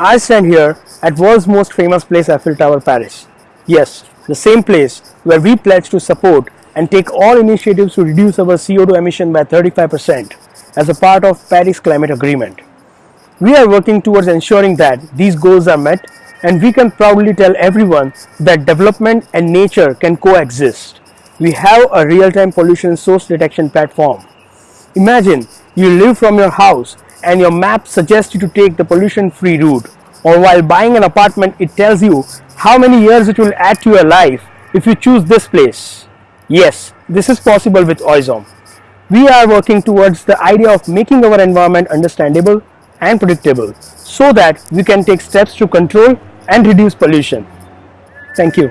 I stand here at world's most famous place Eiffel Tower Paris. Yes, the same place where we pledge to support and take all initiatives to reduce our CO2 emission by 35% as a part of Paris Climate Agreement. We are working towards ensuring that these goals are met and we can proudly tell everyone that development and nature can coexist. We have a real-time pollution source detection platform. Imagine you live from your house and your map suggests you to take the pollution-free route or while buying an apartment it tells you how many years it will add to your life if you choose this place. Yes, this is possible with Oizom. We are working towards the idea of making our environment understandable and predictable so that we can take steps to control and reduce pollution. Thank you.